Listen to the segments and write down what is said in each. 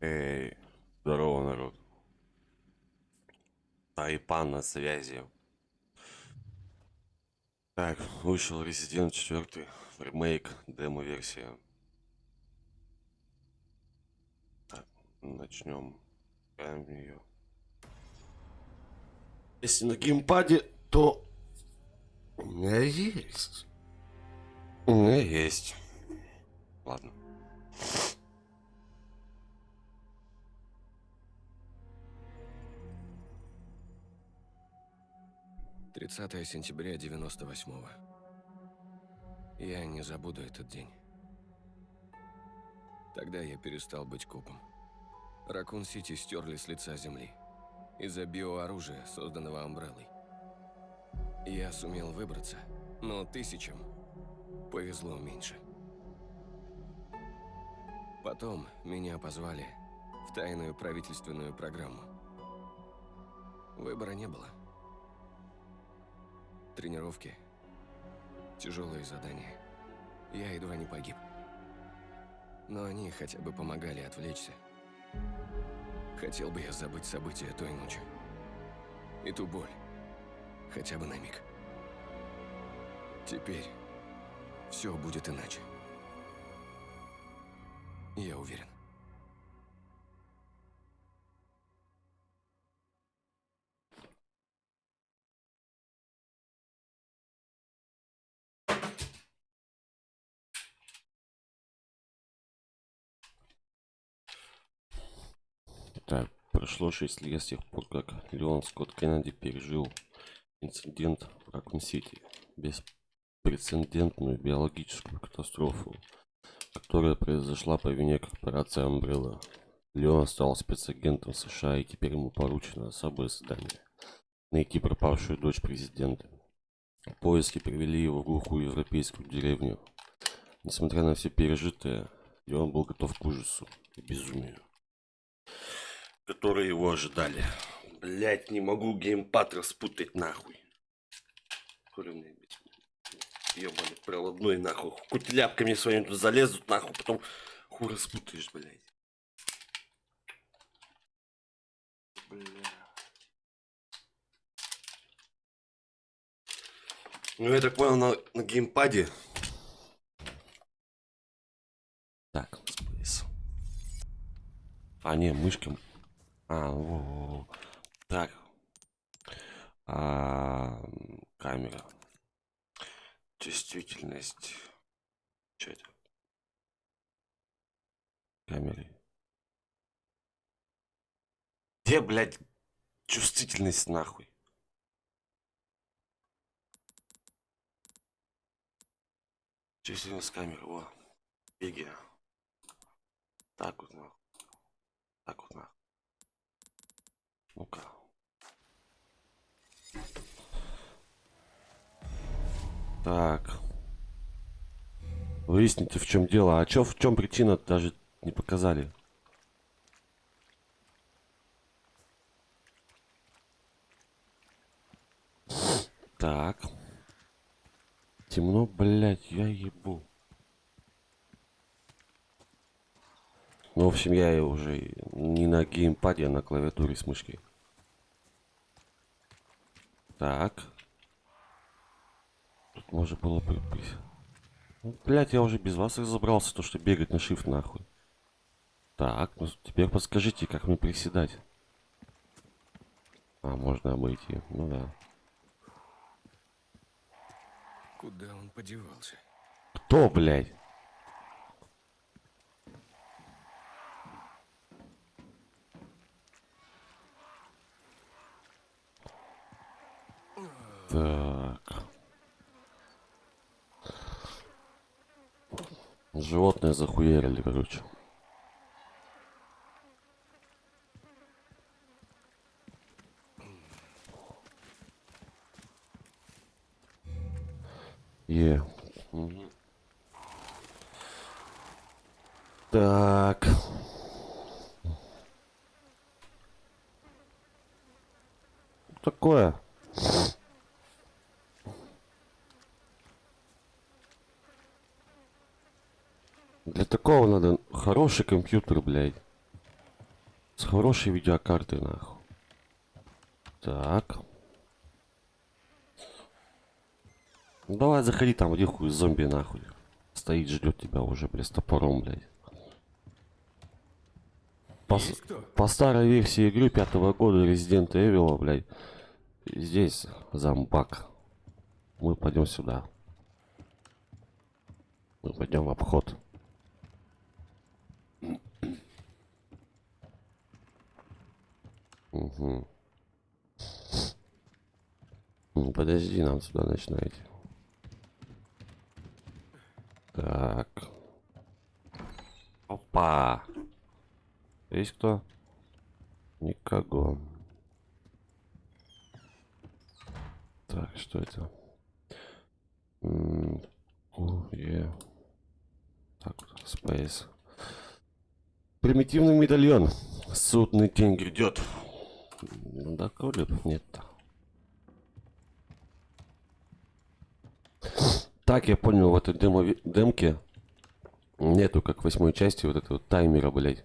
Эй, здорово, народ. Тайпан на связи. Так, вышел Resident 4, ремейк, демо-версия. Так, начнем. Ее. Если на геймпаде, то у меня есть. У меня есть. Ладно. 30 сентября 98-го. Я не забуду этот день. Тогда я перестал быть копом. Ракун-Сити стерли с лица земли. Из-за биооружия, созданного Амбреллой. Я сумел выбраться, но тысячам повезло меньше. Потом меня позвали в тайную правительственную программу. Выбора не было. Тренировки, тяжелые задания. Я едва не погиб. Но они хотя бы помогали отвлечься. Хотел бы я забыть события той ночи. И ту боль. Хотя бы на миг. Теперь все будет иначе. Я уверен. Так, прошло 6 лет с тех пор, как Леон Скотт Кеннеди пережил инцидент в Ракун-Сити. Беспрецедентную биологическую катастрофу, которая произошла по вине корпорации Umbrella. Леон стал спецагентом США, и теперь ему поручено особое задание – найти пропавшую дочь президента. Поиски привели его в глухую европейскую деревню. Несмотря на все пережитое, Леон был готов к ужасу и безумию которые его ожидали. Блять, не могу геймпад распутать нахуй. Хули мне Ебаный проводной нахуй. Кутляпками своими тут залезут нахуй, потом хуй распутаешь, блять. Бля. Ну, я так понял, на, на геймпаде. Так, спейс. А, не, мышкой а, во, во, во. так. А, камера. Чувствительность. Что это? Камеры. Где, блядь, чувствительность нахуй? Чувствительность камеры, о. Беги. Так вот нахуй. Так вот нахуй. Ну-ка. Так. Выясните, в чем дело. А чё, в чем причина, даже не показали. Так. Темно, блядь, я ебу. Ну, в общем, я уже не на геймпаде, а на клавиатуре с мышкой. Так. Тут можно было бы... Ну, блядь, я уже без вас разобрался, то, что бегать на shift нахуй. Так, ну теперь подскажите, как мне приседать. А, можно обойти. Ну да. Куда он подевался? Кто, блядь? Так. Животные захуярили, короче. Е. Угу. Так. Такое. Такого надо хороший компьютер, блядь. С хорошей видеокартой, нахуй. Так. Ну, давай заходи там, где хуй зомби, нахуй. Стоит, ждет тебя уже, блядь, с топором, блядь. По, по старой версии игры пятого года Resident Evil, блядь, здесь зомбак. Мы пойдем сюда. Мы пойдем в обход. Угу. Ну, подожди, нам сюда начинайте. Так. Опа. Есть кто? Никого. Так, что это? М. Так, Space. Примитивный медальон. Судный день грядет. Да, коли б нет-то. Так, я понял, в этой демо демке нету, как в восьмой части, вот этого таймера, блядь.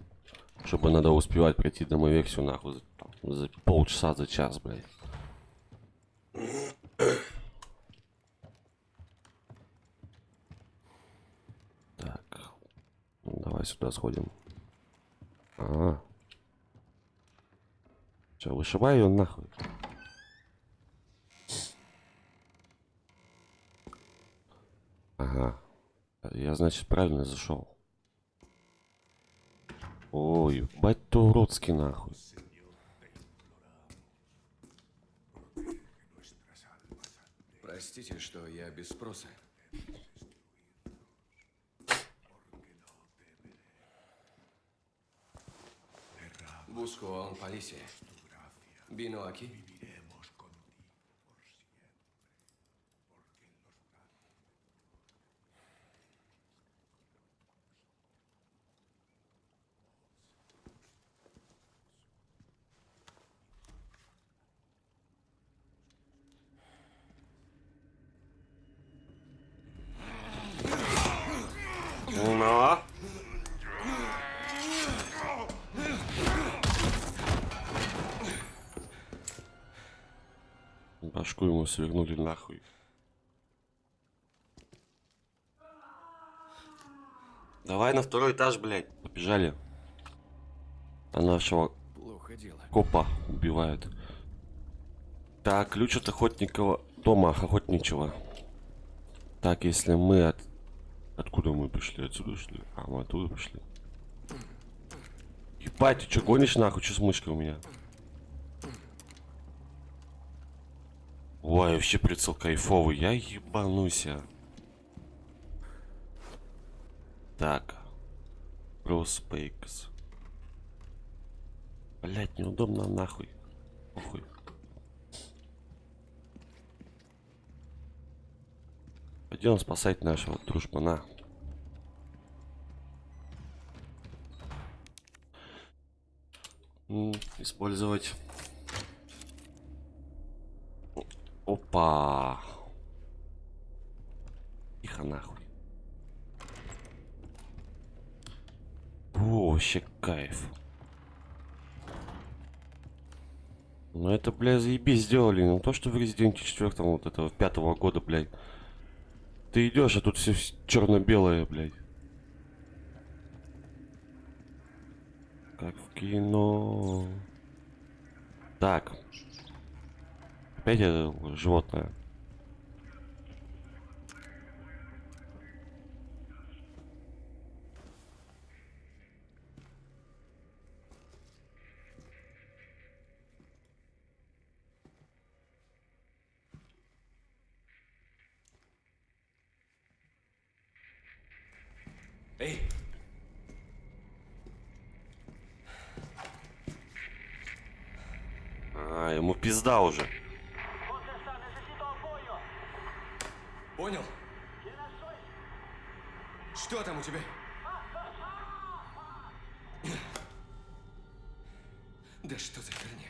Чтобы надо успевать пройти демо-версию, нахуй, за, там, за полчаса, за час, блядь. Так. Давай сюда сходим. А. Че, вышибай ее нахуй. Ага. Я, значит, правильно зашел. Ой, бать то уродский нахуй. Простите, что я без спроса. Busco a un. Vino aquí. Башку ему свернули нахуй. Давай на второй этаж, блядь. Побежали. А нашего Плохо дело. копа убивают. Так, ключ от охотникового дома, охотничего. Так, если мы от... Откуда мы пришли? Отсюда шли? А, мы оттуда пришли. Ебать, ты что гонишь нахуй? Что с мышкой у меня? Ой, вообще прицел кайфовый. Я ебануся. Так. Проспейкс. Блять, неудобно нахуй. Похуй. Пойдем спасать нашего дружбана. Использовать. Опа. Тихо нахуй. О, вообще кайф. Ну это, бля, заебись сделали. Ну то, что в Resident 4 вот этого пятого года, блядь. Ты идешь, а тут все черно-белое, блядь. Как в кино. Так. Опять это животное. Эй, А, ему пизда уже. Понял? Что там у тебя? Да что за херня?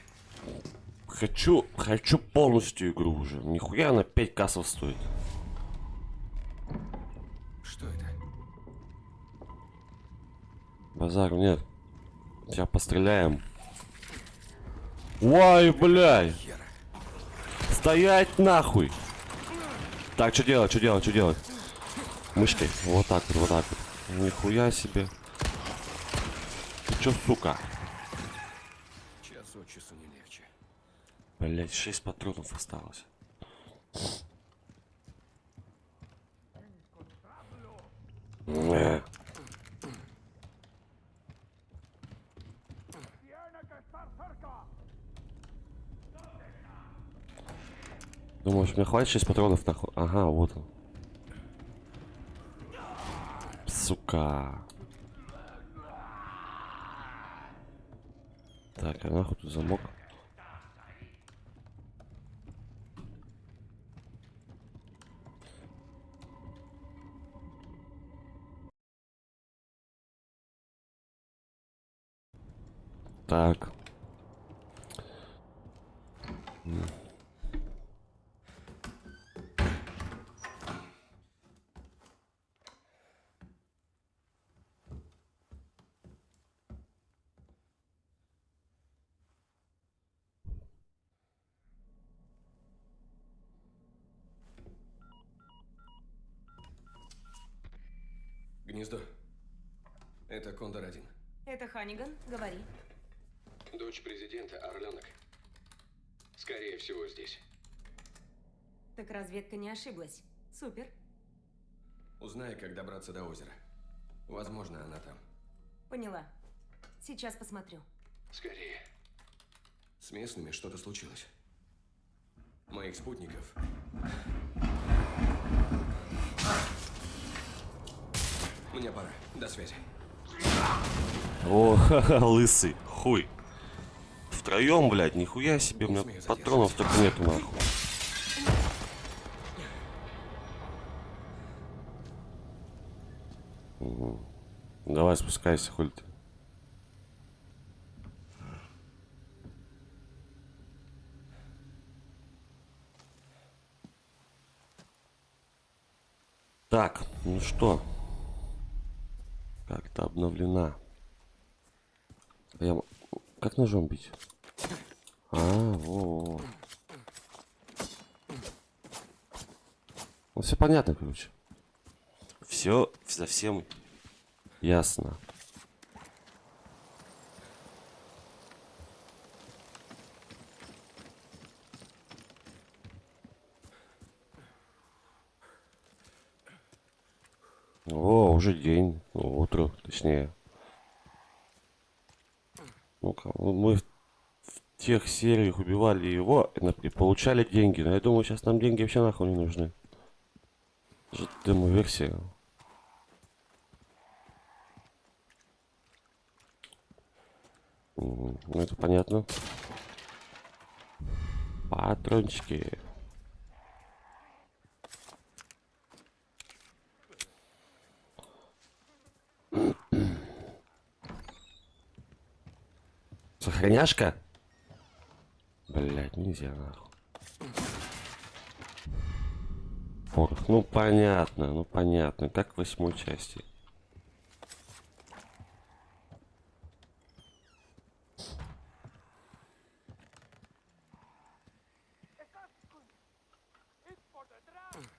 Хочу, хочу полностью игру уже. Нихуя она 5 кассов стоит. Что это? Базару нет. Сейчас постреляем. Ой, блядь. Стоять нахуй. Так, что делать, что делать, что делать? Мышкой. Вот так вот, вот так вот. Нихуя себе. Ты чё, сука? Час от часу не легче. Блять, 6 патронов осталось. Не. Думаешь, мне хватит 6 патронов нахуй? Ага, вот он. Сука. Так, а нахуй тут замок? Так. Гнездо. Это Кондор-1. Это Ханиган, говори. Дочь президента, Орленок. Скорее всего, здесь. Так разведка не ошиблась. Супер. Узнай, как добраться до озера. Возможно, она там. Поняла. Сейчас посмотрю. Скорее. С местными что-то случилось. Моих спутников. Мне пора. До связи. О, ха-ха, лысый, хуй. Втроем, блядь, нихуя себе, у меня патронов только нету нахуй. Давай спускайся, хуй ты. Так, ну что? Как-то обновлена. Я... Как ножом бить? А, во, во. Ну, все понятно, короче. Все совсем ясно. О, уже день, ну, утро, точнее. Ну-ка, ну, мы в, в тех сериях убивали его и, получали деньги. Но я думаю, сейчас нам деньги вообще нахуй не нужны. Это демо-версия. Ну, это понятно. Патрончики. Сохраняшка? Блять, нельзя нахуй. Порох, ну понятно, ну понятно, как в восьмой части.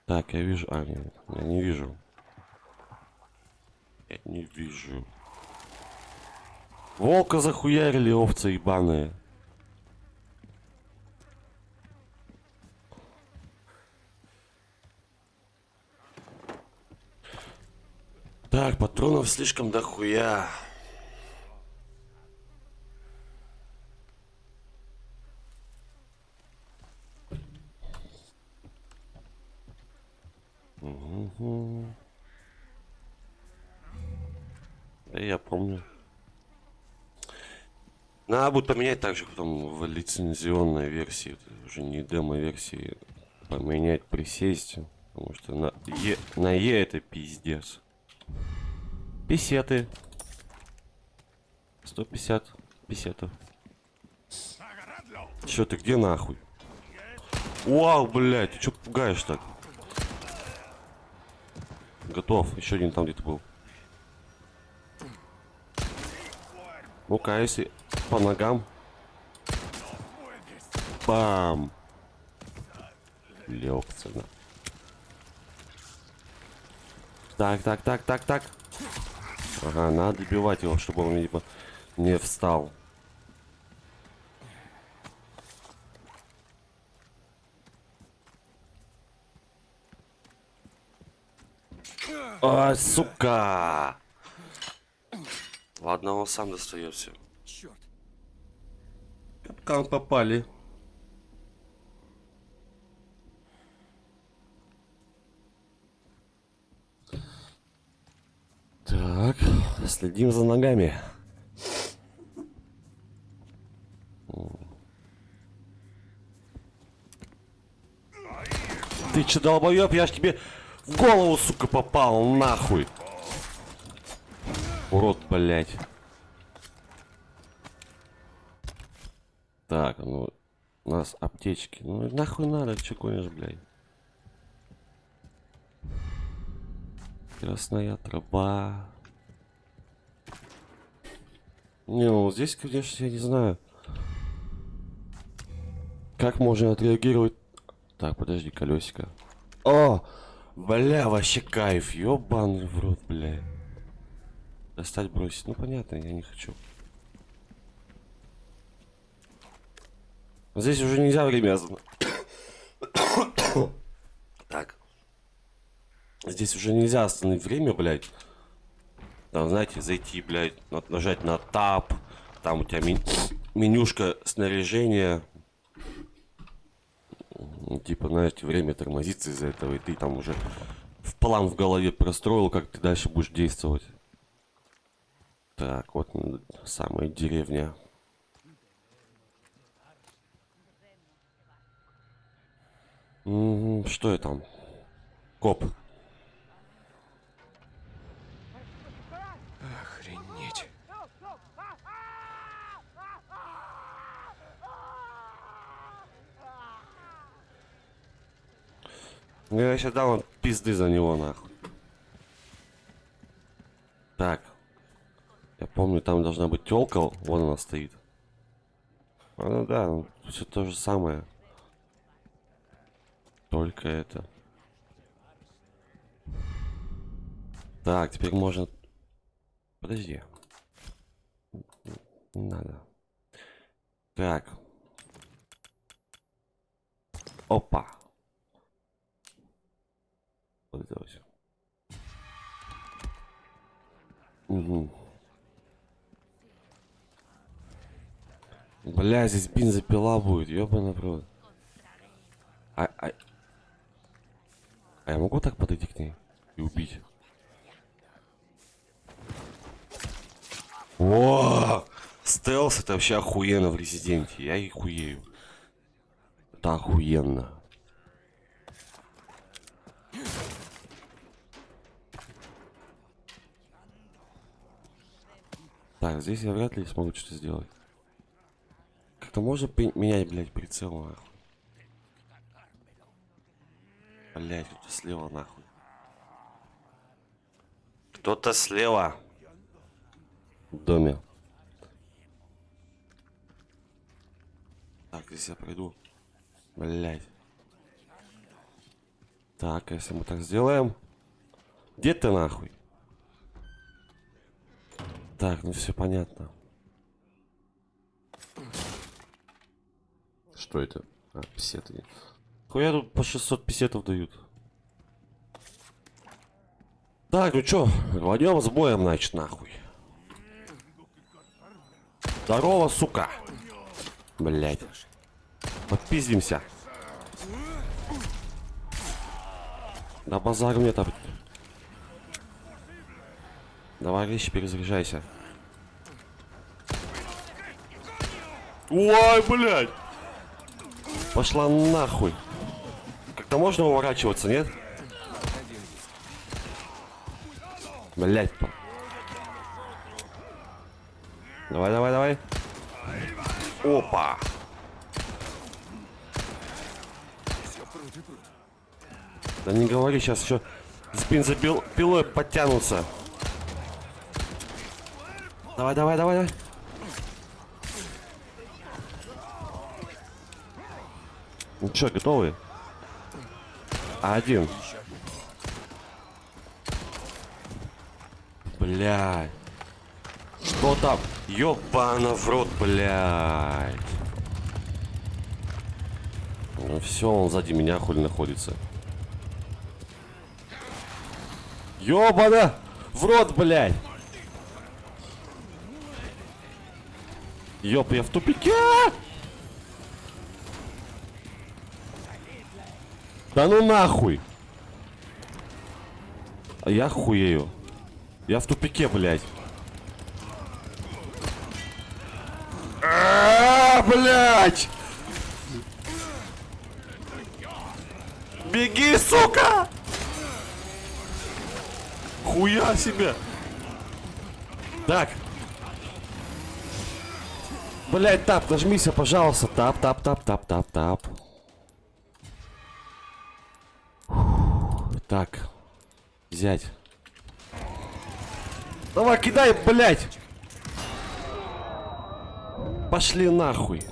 Так, я вижу. А, нет, я не вижу. Я не вижу. Волка захуярили, овцы ебаные. Так, патронов слишком дохуя. Да я помню. Надо будет поменять также потом в лицензионной версии, уже не демо-версии, поменять присесть, потому что на Е, на Е это пиздец. Писеты. 150 писетов. Чё ты где нахуй? Вау, блядь, ты чё пугаешь так? Готов, еще один там где-то был. Ну-ка, если по ногам. Бам! Лёгцена. Так, так, так, так, так. Ага, надо добивать его, чтобы он, видимо, не встал. А, сука! Ладно, он сам достается. Черт. Капкан попали. Так, следим за ногами. Ты че, долбоёб, я ж тебе в голову, сука, попал, нахуй. Урод, блядь. Так, ну, у нас аптечки. Ну, нахуй надо, че гонишь, блядь. Красная трава. Не, ну здесь, конечно, я не знаю. Как можно отреагировать? Так, подожди, колесико. О! Бля, вообще кайф, ёбаный в рот, бля. Достать, бросить. Ну, понятно, я не хочу. Здесь уже нельзя время Так. Здесь уже нельзя остановить время, блядь. Там, знаете, зайти, блядь, на- нажать на тап. Там у тебя мен- менюшка снаряжения. Типа, знаете, время тормозится из-за этого, и ты там уже в план в голове простроил, как ты дальше будешь действовать. Так, вот самая деревня. Что я там? Коп. Охренеть. Я сейчас дам пизды за него, нахуй. Так. Я помню, там должна быть телка, вон она стоит. А, ну да, все то же самое. Только это. Так, теперь можно... Подожди. Не надо. Так. Опа. Вот это вот. Угу. Бля, здесь бензопила будет, ёбаный в рот. А, а... а я могу так подойти к ней и убить? О, стелс это вообще охуенно в резиденте. Я и хуею. Это охуенно. Так, здесь я вряд ли смогу что-то сделать. Как-то можно менять, блядь, прицел, нахуй. Блядь, кто-то слева, нахуй. Кто-то слева. В доме. Так, здесь я пройду. Блядь. Так, если мы так сделаем. Где ты нахуй? Так, ну все понятно. Что это? А, писеты. Хуя тут по 600 писетов дают. Так, ну чё, рванем с боем, значит, нахуй. Здорово, сука. Блять. Подпиздимся. На базар мне там. Давай, вещи, перезаряжайся. Ой, блядь! Пошла нахуй. Как-то можно уворачиваться, нет? Блять. Давай, давай, давай. Опа. Да не говори, сейчас еще с бензопилой подтянутся. Давай, давай, давай, давай. Ну что, готовы? Один. Блядь. Что там? Ёбана в рот, блядь. Ну все, он сзади меня хули находится. Ёбана! В рот, блядь! Ёп, я в тупике! Да ну нахуй! А я хуею. Я в тупике, блядь. А, блядь! Беги, сука! Хуя себе! Так. Блять, тап, нажмися, пожалуйста. Тап, тап, тап, тап, тап, тап. Так. Взять. Давай, кидай, блять! Пошли нахуй.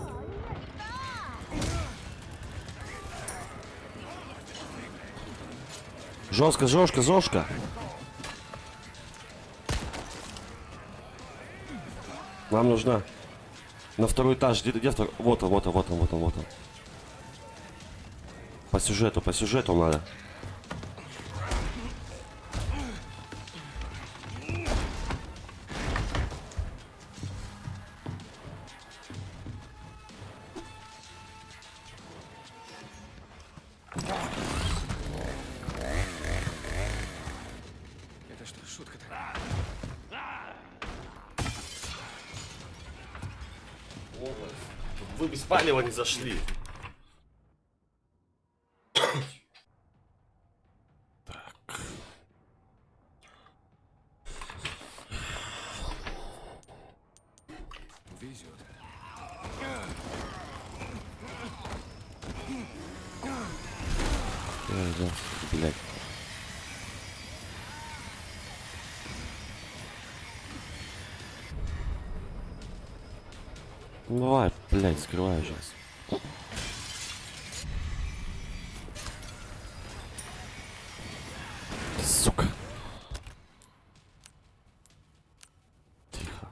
Жестко, жестко, жестко. Нам нужна на второй этаж. Где, где второй? Вот он, вот он, вот он, вот он, вот он. По сюжету, по сюжету надо. Вы без палева не зашли. Блядь, скрывай сейчас. Сука. Тихо.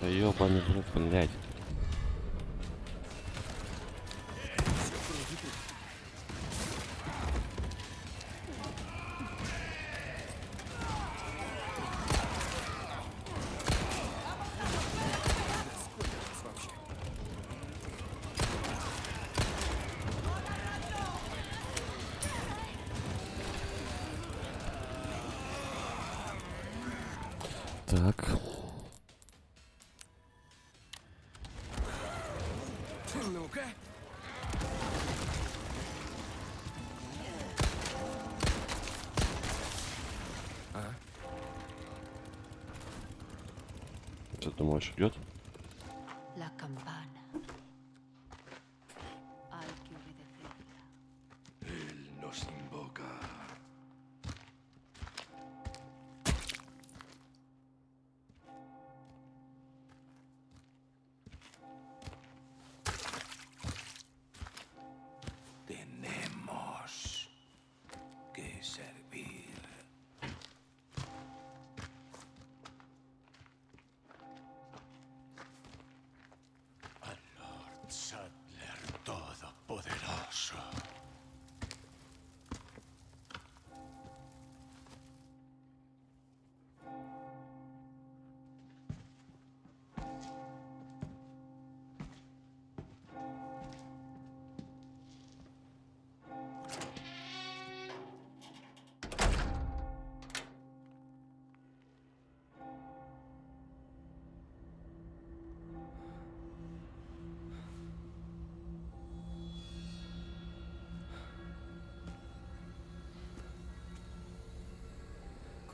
Да ёбаный блядь. Так.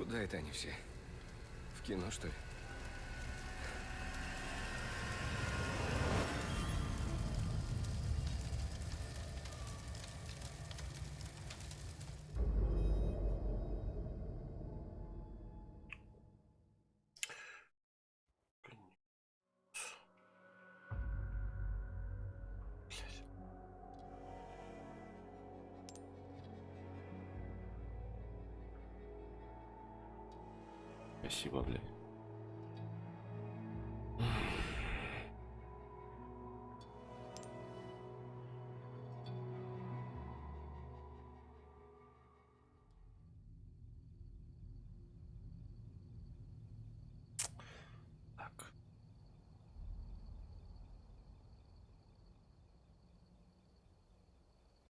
Куда это они все? В кино, что ли? Блядь. Спасибо, блядь.